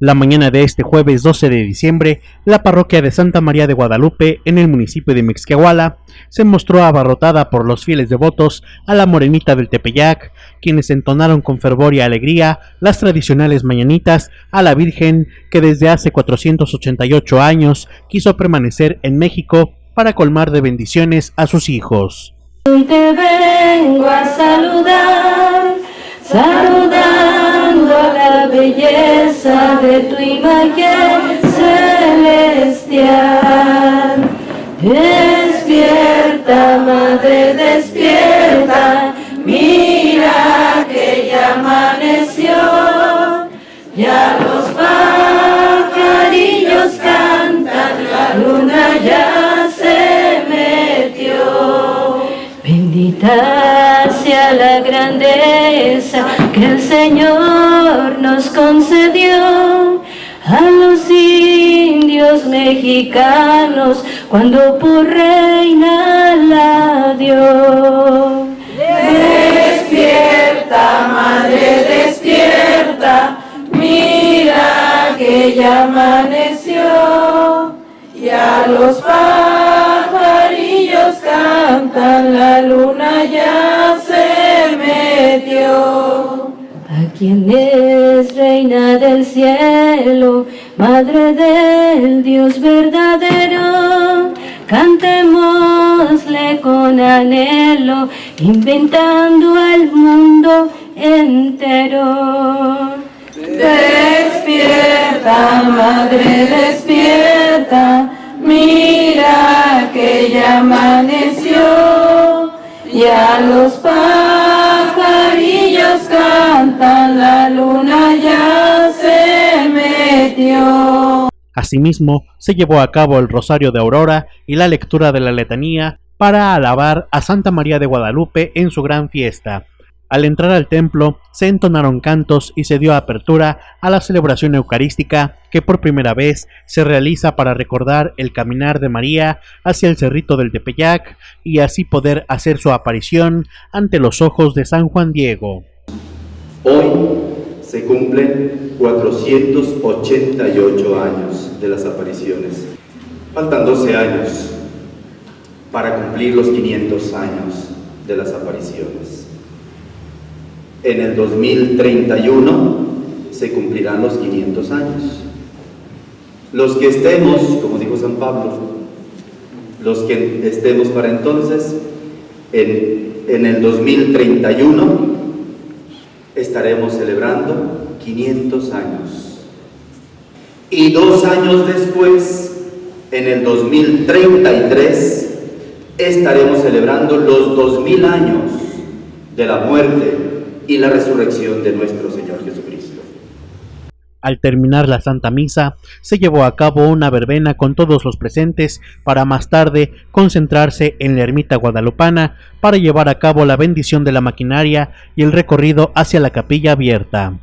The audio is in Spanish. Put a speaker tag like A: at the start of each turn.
A: La mañana de este jueves 12 de diciembre, la parroquia de Santa María de Guadalupe, en el municipio de Mixquiahuala, se mostró abarrotada por los fieles devotos a la morenita del Tepeyac, quienes entonaron con fervor y alegría las tradicionales mañanitas a la Virgen que desde hace 488 años quiso permanecer en México para colmar de bendiciones a sus hijos.
B: Te vengo a saludar, de tu imagen celestial. Despierta, madre, despierta, mira que ya amaneció, ya los pajarillos cantan, la luna ya se metió. Bendita sea la grandeza que el Señor nos concedió a los indios mexicanos cuando por reina la dio. Despierta, madre, despierta, mira que ya amaneció, ya los pajarillos cantan, quien es reina del cielo, madre del Dios verdadero, cantémosle con anhelo, inventando el mundo entero. Despierta, madre, despierta, mira que ya amaneció, ya los cantan, la luna ya se metió.
A: Asimismo, se llevó a cabo el Rosario de Aurora y la lectura de la letanía para alabar a Santa María de Guadalupe en su gran fiesta. Al entrar al templo, se entonaron cantos y se dio apertura a la celebración eucarística que por primera vez se realiza para recordar el caminar de María hacia el cerrito del Tepeyac y así poder hacer su aparición ante los ojos de San Juan Diego.
C: Hoy se cumplen 488 años de las apariciones. Faltan 12 años para cumplir los 500 años de las apariciones. En el 2031 se cumplirán los 500 años. Los que estemos, como dijo San Pablo, los que estemos para entonces, en, en el 2031 estaremos celebrando 500 años. Y dos años después, en el 2033, estaremos celebrando los 2000 años de la muerte y la resurrección de nuestro Señor Jesucristo.
A: Al terminar la Santa Misa, se llevó a cabo una verbena con todos los presentes para más tarde concentrarse en la ermita guadalupana para llevar a cabo la bendición de la maquinaria y el recorrido hacia la capilla abierta.